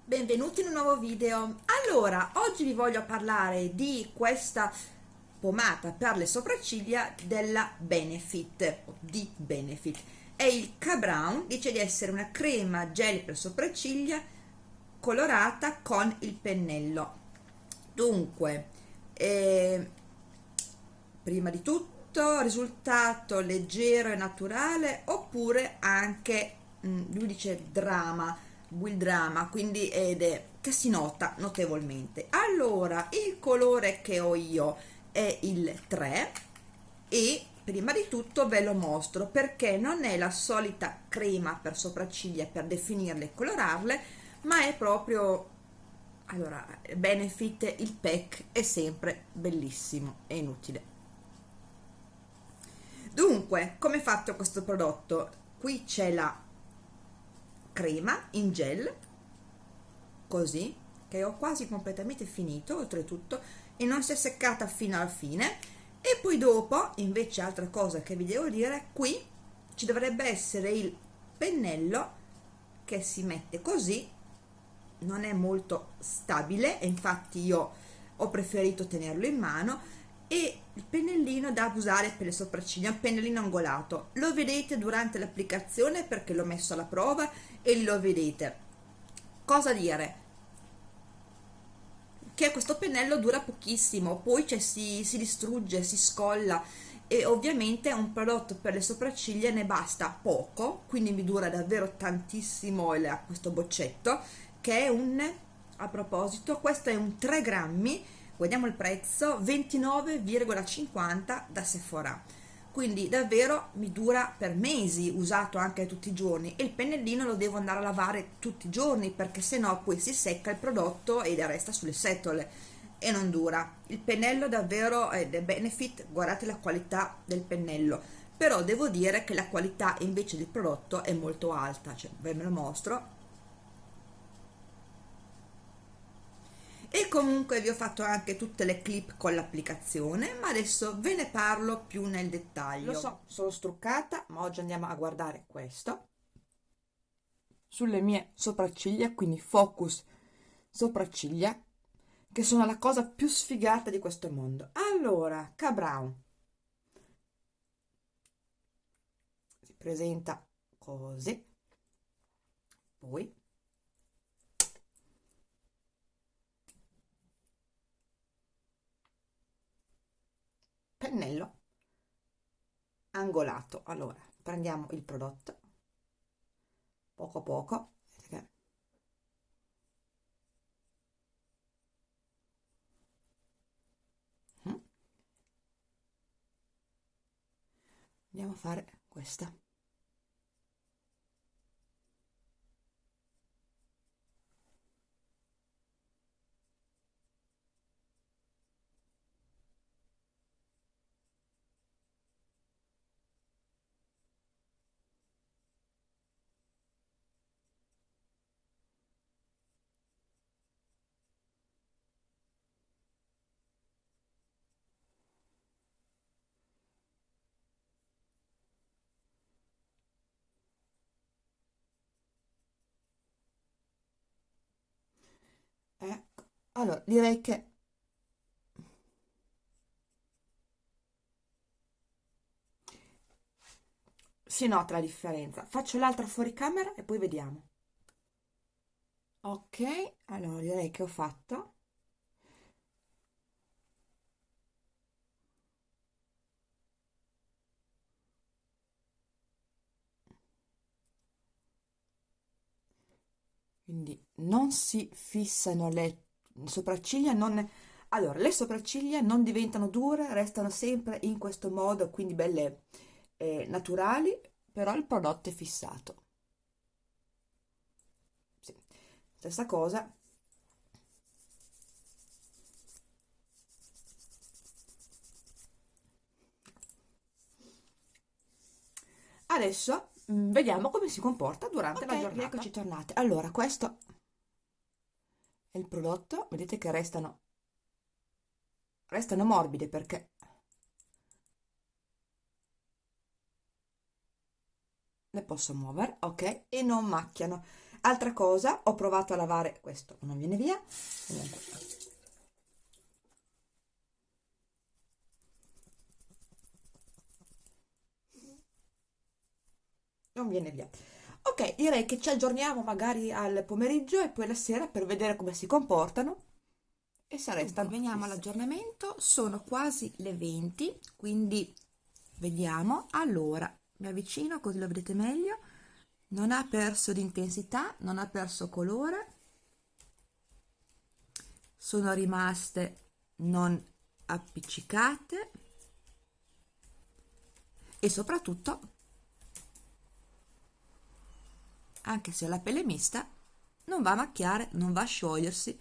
Benvenuti in un nuovo video. Allora, oggi vi voglio parlare di questa pomata per le sopracciglia della Benefit, di Benefit. È il K-Brown, dice di essere una crema gel per sopracciglia colorata con il pennello. Dunque, eh, prima di tutto, risultato leggero e naturale oppure anche, mm, lui dice drama, Will Drama, quindi ed è, che si nota notevolmente. Allora, il colore che ho io è il 3 e prima di tutto ve lo mostro perché non è la solita crema per sopracciglia per definirle e colorarle, ma è proprio allora benefit il pack è sempre bellissimo e inutile dunque come è fatto questo prodotto qui c'è la crema in gel così che ho quasi completamente finito oltretutto e non si è seccata fino alla fine. E poi dopo invece altra cosa che vi devo dire qui ci dovrebbe essere il pennello che si mette così. Non è molto stabile infatti io ho preferito tenerlo in mano e il pennellino da usare per le sopracciglia, un pennellino angolato. Lo vedete durante l'applicazione perché l'ho messo alla prova e lo vedete. Cosa dire? Che questo pennello dura pochissimo, poi cioè, si, si distrugge, si scolla e ovviamente un prodotto per le sopracciglia ne basta poco, quindi mi dura davvero tantissimo il, questo boccetto che è un, a proposito, questo è un 3 grammi guardiamo il prezzo 29,50 da Sephora. Quindi davvero mi dura per mesi usato anche tutti i giorni e il pennellino lo devo andare a lavare tutti i giorni perché se no poi si secca il prodotto e resta sulle setole e non dura. Il pennello davvero è del benefit. Guardate la qualità del pennello. Però devo dire che la qualità invece del prodotto è molto alta. Cioè ve lo mostro e comunque vi ho fatto anche tutte le clip con l'applicazione ma adesso ve ne parlo più nel dettaglio. Lo so. Sono struccata ma oggi andiamo a guardare questo. Sulle mie sopracciglia quindi focus sopracciglia che sono la cosa più sfigata di questo mondo. Allora K-Brown si presenta così. Poi pennello angolato. Allora prendiamo il prodotto. Poco poco. Mm. andiamo a fare questa ecco. Allora direi che si nota la differenza. Faccio l'altra fuori camera e poi vediamo. Ok allora direi che ho fatto quindi non si fissano le sopracciglia non allora le sopracciglia non diventano dure restano sempre in questo modo quindi belle eh, naturali però il prodotto è fissato sì. stessa cosa adesso vediamo come si comporta durante okay, la giornata. Eccoci tornate. Allora, questo è il prodotto, vedete che restano, restano morbide perché le posso muovere, ok? E non macchiano. altra cosa ho provato a lavare questo non viene via comunque non viene via. Ok direi che ci aggiorniamo magari al pomeriggio e poi la sera per vedere come si comportano. E se resta veniamo all'aggiornamento. Sono quasi le 20 quindi vediamo. Allora mi avvicino così lo vedete meglio. Non ha perso di intensità non ha perso colore. Sono rimaste non appiccicate. E soprattutto anche se la pelle mista non va a macchiare non va a sciogliersi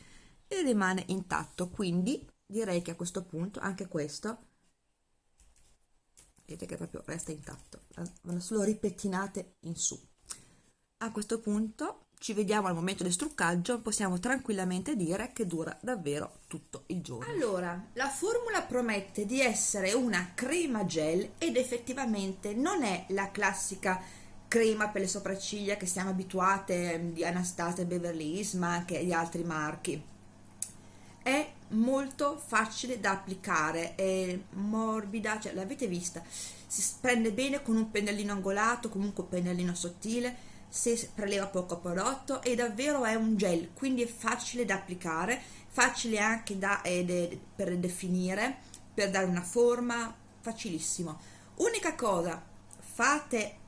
e rimane intatto. Quindi direi che a questo punto anche questo vedete che proprio resta intatto. Vanno solo ripettinate in su. A questo punto ci vediamo al momento del struccaggio. Possiamo tranquillamente dire che dura davvero tutto il giorno. Allora la formula promette di essere una crema gel ed effettivamente non è la classica crema per le sopracciglia che siamo abituate di Anastasia Beverly Hills ma anche di altri marchi. È molto facile da applicare è morbida cioè l'avete vista? Si prende bene con un pennellino angolato comunque un pennellino sottile se preleva poco prodotto e davvero è un gel quindi è facile da applicare facile anche da, eh, de, per definire per dare una forma facilissimo. Unica cosa fate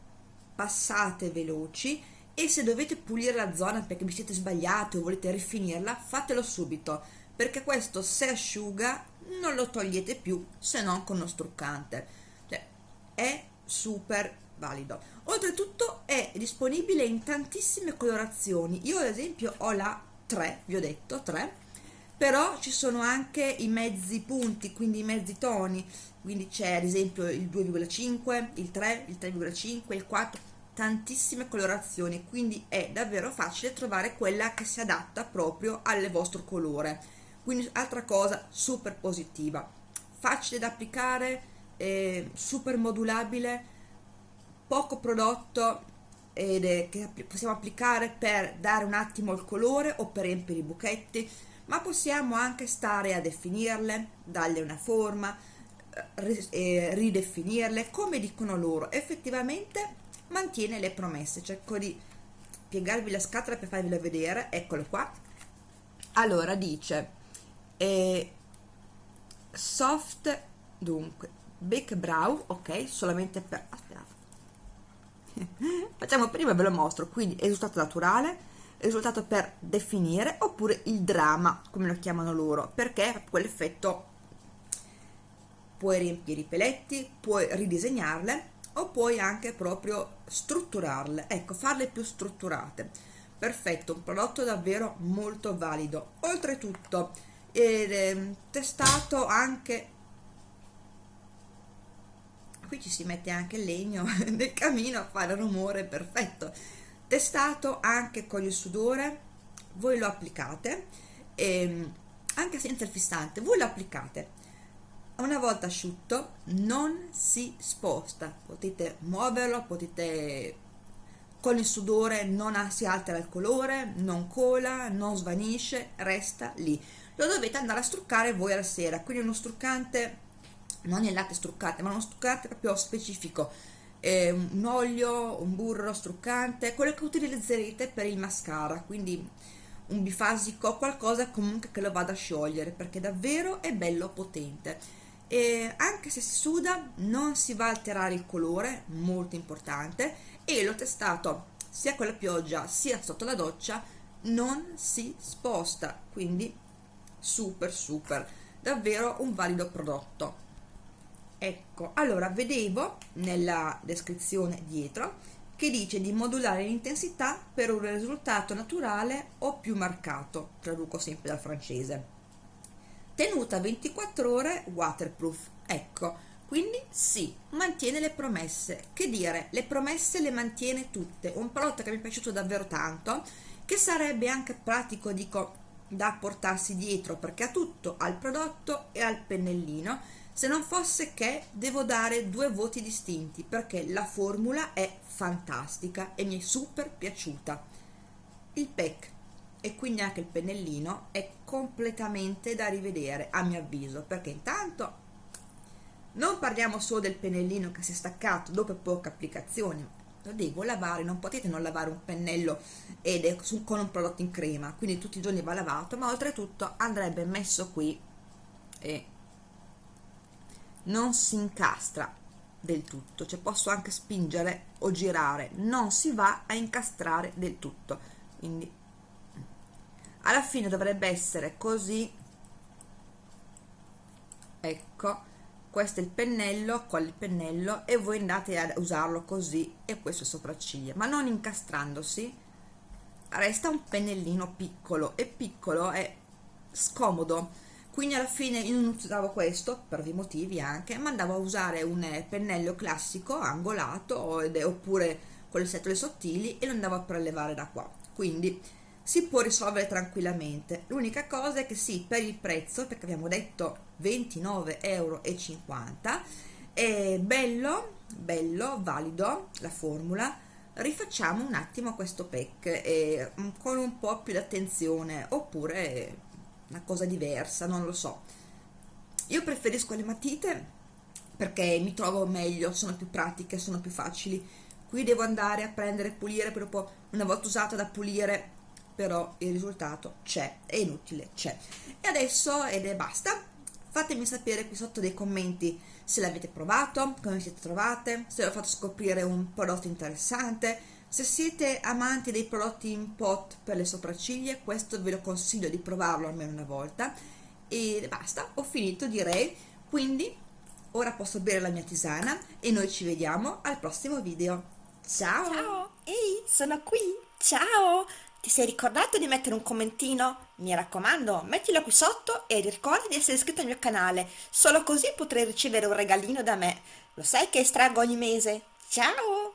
passate veloci e se dovete pulire la zona perché vi siete sbagliati o volete rifinirla fatelo subito perché questo se asciuga non lo togliete più se non con uno struccante. Cioè, è super valido. Oltretutto è disponibile in tantissime colorazioni. Io ad esempio ho la 3 vi ho detto 3 però ci sono anche i mezzi punti quindi i mezzi toni. Quindi c'è ad esempio il 2,5 il 3 il 3,5 il 4 tantissime colorazioni. Quindi è davvero facile trovare quella che si adatta proprio al vostro colore. Quindi altra cosa super positiva. Facile da applicare eh, super modulabile poco prodotto ed è, che possiamo applicare per dare un attimo il colore o per riempire i buchetti ma possiamo anche stare a definirle darle una forma eh, ridefinirle come dicono loro. Effettivamente mantiene le promesse. Cerco di piegarvi la scatola per farvela vedere. Eccolo qua. Allora dice e soft dunque Big Brow ok solamente per aspetta. Facciamo prima ve lo mostro. Quindi risultato naturale risultato per definire oppure il dramma come lo chiamano loro perché quell'effetto puoi riempire i peletti puoi ridisegnarle o puoi anche proprio strutturarle. Ecco farle più strutturate. Perfetto un prodotto davvero molto valido. Oltretutto è testato anche qui ci si mette anche il legno nel camino a fare rumore perfetto testato anche con il sudore voi lo applicate e ehm, anche senza il fissante voi lo applicate. Una volta asciutto non si sposta potete muoverlo potete con il sudore non si altera il colore non cola non svanisce resta lì. Lo dovete andare a struccare voi alla sera quindi uno struccante non il latte struccante ma uno struccante proprio specifico eh, un olio, un burro struccante quello che utilizzerete per il mascara quindi un bifasico qualcosa comunque che lo vada a sciogliere perché davvero è bello potente. E anche se si suda non si va a alterare il colore molto importante e l'ho testato sia con la pioggia sia sotto la doccia non si sposta quindi super super davvero un valido prodotto ecco allora vedevo nella descrizione dietro che dice di modulare l'intensità per un risultato naturale o più marcato traduco sempre dal francese tenuta 24 ore waterproof ecco quindi sì, mantiene le promesse. Che dire, le promesse le mantiene tutte. Un prodotto che mi è piaciuto davvero tanto, che sarebbe anche pratico, dico, da portarsi dietro perché ha tutto, al prodotto e al pennellino, se non fosse che devo dare due voti distinti perché la formula è fantastica e mi è super piaciuta. il pack e quindi anche il pennellino è completamente da rivedere a mio avviso perché intanto non parliamo solo del pennellino che si è staccato dopo poche applicazioni lo devo lavare non potete non lavare un pennello ed è su, con un prodotto in crema quindi tutti i giorni va lavato ma oltretutto andrebbe messo qui e non si incastra del tutto cioè posso anche spingere o girare non si va a incastrare del tutto. Quindi alla fine dovrebbe essere così. Ecco questo è il pennello con il pennello? E voi andate a usarlo così e questo sopracciglia. Ma non incastrandosi resta un pennellino piccolo e piccolo è scomodo quindi alla fine io non usavo questo per ovvi motivi anche ma andavo a usare un pennello classico angolato oppure con le setole sottili e lo andavo a prelevare da qua. Quindi si può risolvere tranquillamente. L'unica cosa è che sì per il prezzo perché abbiamo detto 29,50 euro è bello bello valido la formula. Rifacciamo un attimo questo pack eh, con un po' più di attenzione oppure una cosa diversa, non lo so. Io preferisco le matite perché mi trovo meglio, sono più pratiche, sono più facili. Qui devo andare a prendere pulire, per poi una volta usata da pulire, però il risultato c'è, è inutile, c'è. E adesso, ed è basta, fatemi sapere qui sotto nei commenti se l'avete provato, come siete trovate, se vi ho fatto scoprire un prodotto interessante, se siete amanti dei prodotti in pot per le sopracciglia, questo ve lo consiglio di provarlo almeno una volta. E basta, ho finito direi. Quindi ora posso bere la mia tisana e noi ci vediamo al prossimo video. Ciao! Ciao! Ehi, sono qui! Ciao! Ti sei ricordato di mettere un commentino? Mi raccomando, mettilo qui sotto e ricorda di essere iscritto al mio canale, solo così potrai ricevere un regalino da me. Lo sai che estraggo ogni mese? Ciao!